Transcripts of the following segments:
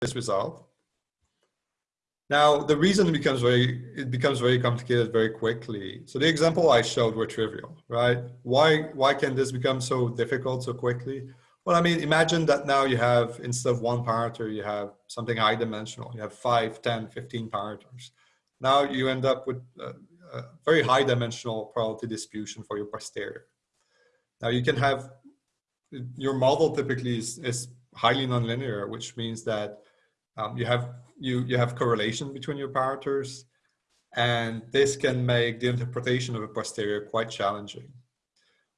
this result. Now, the reason becomes very, it becomes very complicated very quickly. So the example I showed were trivial, right? Why, why can this become so difficult so quickly? Well, I mean, imagine that now you have, instead of one parameter, you have something high dimensional. You have 5, 10, 15 parameters. Now you end up with a, a very high dimensional probability distribution for your posterior. Now you can have, your model typically is, is highly nonlinear, which means that um, you have you you have correlation between your parameters, and this can make the interpretation of a posterior quite challenging.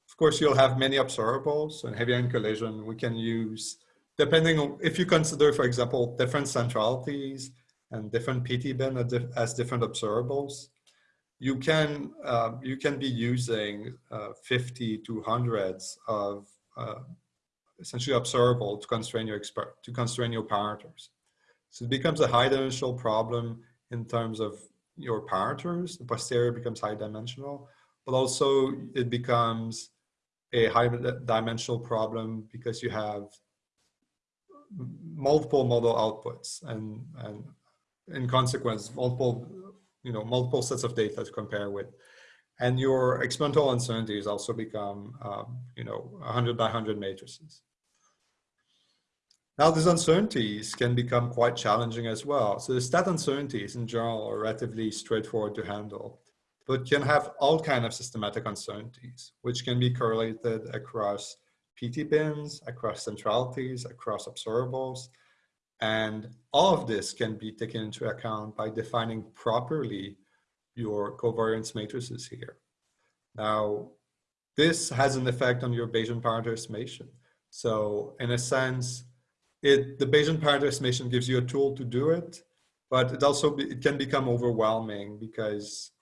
Of course, you'll have many observables. and heavy ion collision, we can use, depending on if you consider, for example, different centralities and different PT bin as different observables, you can uh, you can be using uh, 50 to hundreds of uh, essentially observable to constrain your expert to constrain your parameters. So it becomes a high dimensional problem in terms of your parameters. The posterior becomes high dimensional, but also it becomes a high dimensional problem because you have multiple model outputs and, and in consequence, multiple, you know, multiple sets of data to compare with. And your experimental uncertainties also become, um, you know, 100 by 100 matrices. Now these uncertainties can become quite challenging as well. So the stat uncertainties in general are relatively straightforward to handle, but can have all kind of systematic uncertainties, which can be correlated across PT bins, across centralities, across observables. And all of this can be taken into account by defining properly your covariance matrices here. Now, this has an effect on your Bayesian parameter estimation. So in a sense, it the Bayesian parameter estimation gives you a tool to do it, but it also be, it can become overwhelming because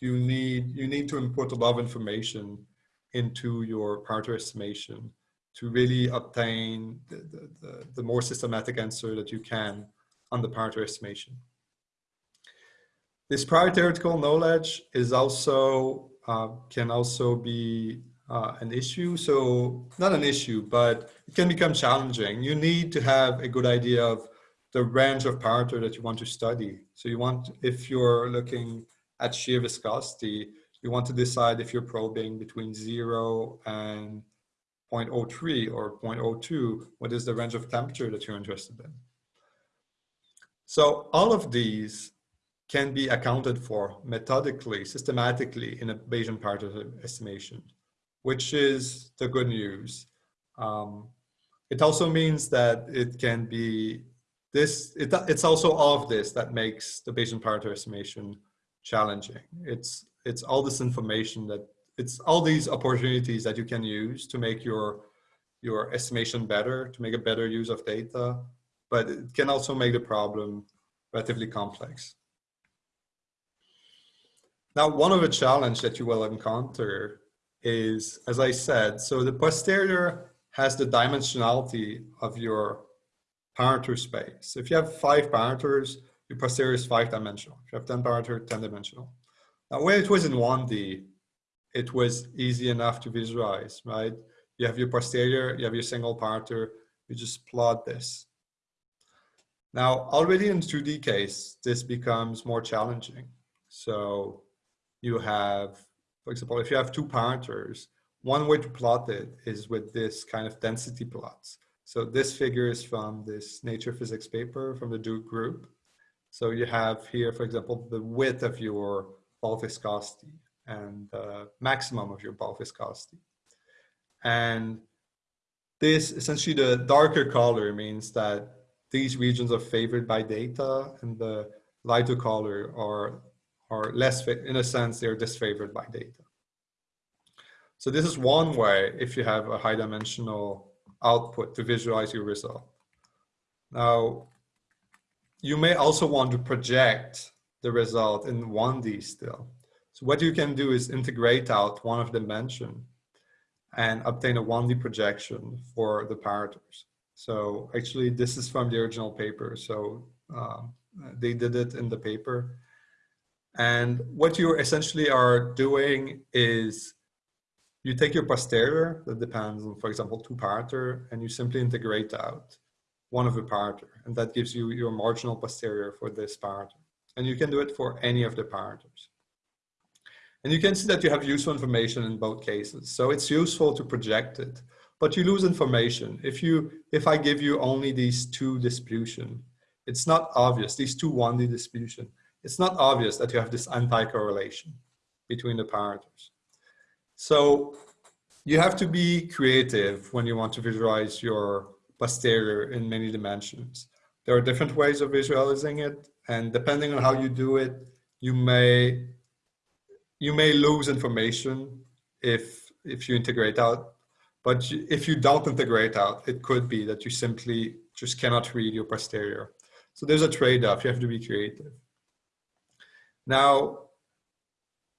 you need you need to input a lot of information into your parameter estimation to really obtain the, the, the, the more systematic answer that you can on the parameter estimation. This prior theoretical knowledge is also uh, can also be uh, an issue. So not an issue, but it can become challenging. You need to have a good idea of the range of parameter that you want to study. So you want, if you're looking at shear viscosity, you want to decide if you're probing between zero and 0.03 or 0.02, what is the range of temperature that you're interested in? So all of these can be accounted for methodically, systematically in a Bayesian parameter estimation which is the good news. Um, it also means that it can be this, it, it's also all of this that makes the Bayesian parameter estimation challenging. It's, it's all this information that, it's all these opportunities that you can use to make your, your estimation better, to make a better use of data, but it can also make the problem relatively complex. Now, one of the challenge that you will encounter is, as I said, so the posterior has the dimensionality of your parameter space. If you have five parameters, your posterior is five dimensional. If you have 10 parameter, 10 dimensional. Now when it was in 1D, it was easy enough to visualize, right? You have your posterior, you have your single parameter, you just plot this. Now, already in 2D case, this becomes more challenging. So you have for example, if you have two parameters, one way to plot it is with this kind of density plots. So this figure is from this nature physics paper from the Duke group. So you have here, for example, the width of your bulk viscosity and the maximum of your bulk viscosity. And this essentially the darker color means that these regions are favored by data and the lighter color are are less, in a sense, they're disfavored by data. So this is one way if you have a high dimensional output to visualize your result. Now, you may also want to project the result in 1D still. So what you can do is integrate out one of the dimension and obtain a 1D projection for the parameters. So actually this is from the original paper. So uh, they did it in the paper. And what you essentially are doing is you take your posterior that depends on, for example, two parameter, and you simply integrate out. one of the parameter, and that gives you your marginal posterior for this parameter. And you can do it for any of the parameters. And you can see that you have useful information in both cases. So it's useful to project it, but you lose information. If you, if I give you only these two distribution, it's not obvious, these two 1D distribution, it's not obvious that you have this anti-correlation between the parameters. So you have to be creative when you want to visualize your posterior in many dimensions. There are different ways of visualizing it, and depending on how you do it, you may you may lose information if if you integrate out. But if you don't integrate out, it could be that you simply just cannot read your posterior. So there's a trade-off. You have to be creative. Now,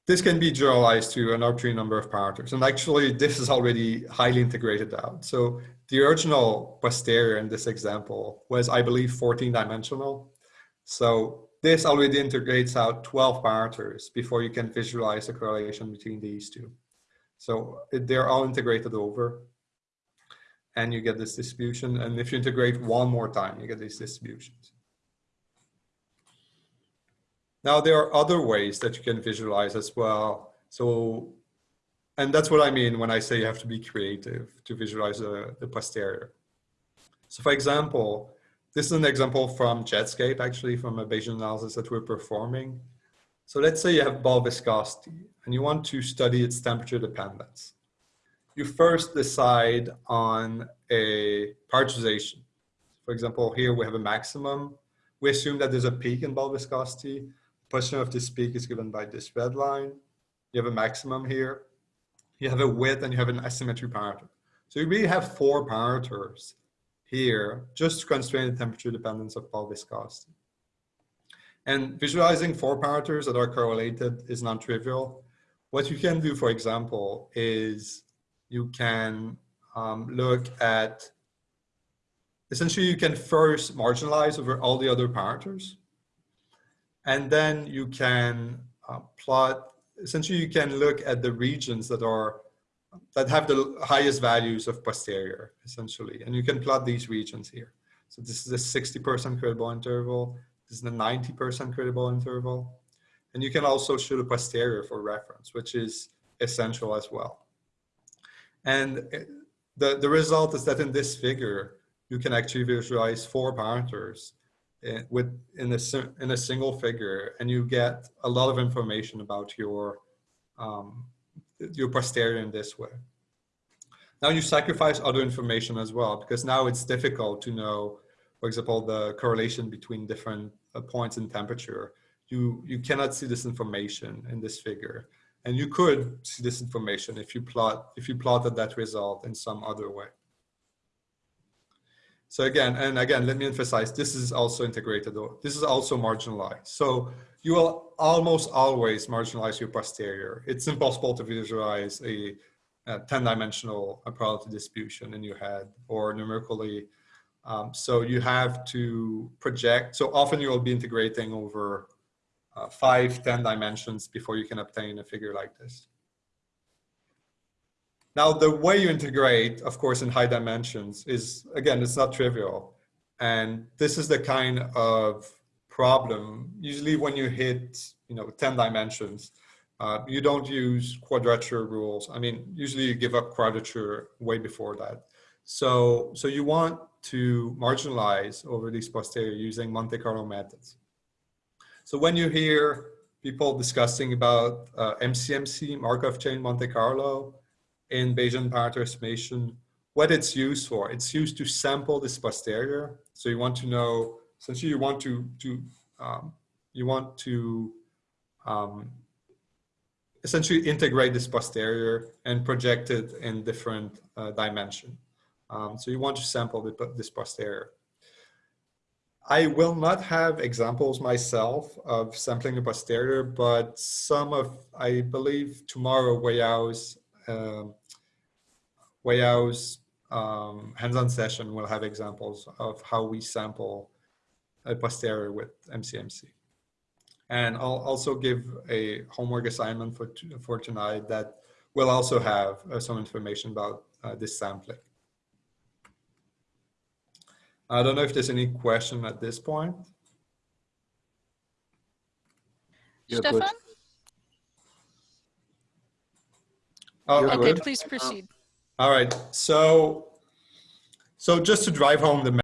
this can be generalized to an arbitrary number of parameters. And actually, this is already highly integrated out. So the original posterior in this example was, I believe, 14 dimensional. So this already integrates out 12 parameters before you can visualize the correlation between these two. So they're all integrated over and you get this distribution. And if you integrate one more time, you get these distributions. Now there are other ways that you can visualize as well. So, and that's what I mean when I say you have to be creative to visualize the, the posterior. So for example, this is an example from Jetscape, actually from a Bayesian analysis that we're performing. So let's say you have bulk viscosity and you want to study its temperature dependence. You first decide on a parameterization. For example, here we have a maximum. We assume that there's a peak in bulk viscosity position of this peak is given by this red line. You have a maximum here. You have a width and you have an asymmetry parameter. So you really have four parameters here just to constrain the temperature dependence of bulk viscosity. And visualizing four parameters that are correlated is non-trivial. What you can do, for example, is you can um, look at, essentially you can first marginalize over all the other parameters. And then you can uh, plot, essentially you can look at the regions that are, that have the highest values of posterior, essentially. And you can plot these regions here. So this is a 60% credible interval. This is the 90% credible interval. And you can also shoot a posterior for reference, which is essential as well. And uh, the, the result is that in this figure, you can actually visualize four parameters with in a in a single figure, and you get a lot of information about your um, your posterior in this way. Now you sacrifice other information as well because now it's difficult to know, for example, the correlation between different uh, points in temperature. You you cannot see this information in this figure, and you could see this information if you plot if you plotted that result in some other way. So again, and again, let me emphasize, this is also integrated, this is also marginalized. So you will almost always marginalize your posterior. It's impossible to visualize a, a 10 dimensional probability distribution in your head or numerically. Um, so you have to project, so often you will be integrating over uh, five, 10 dimensions before you can obtain a figure like this. Now, the way you integrate, of course, in high dimensions is, again, it's not trivial. And this is the kind of problem, usually when you hit, you know, 10 dimensions, uh, you don't use quadrature rules. I mean, usually you give up quadrature way before that. So, so you want to marginalize over these posterior using Monte Carlo methods. So when you hear people discussing about uh, MCMC, Markov chain Monte Carlo, in Bayesian parameter estimation, what it's used for. It's used to sample this posterior. So you want to know, essentially you want to, to um, you want to um, essentially integrate this posterior and project it in different uh, dimension. Um, so you want to sample the, this posterior. I will not have examples myself of sampling the posterior, but some of, I believe tomorrow Weiyao's um, Weiyao's um, hands-on session will have examples of how we sample a posterior with MCMC. And I'll also give a homework assignment for, for tonight that will also have uh, some information about uh, this sampling. I don't know if there's any question at this point. You're. Stefan? Oh, Okay, good. please proceed. All right. So, so just to drive home the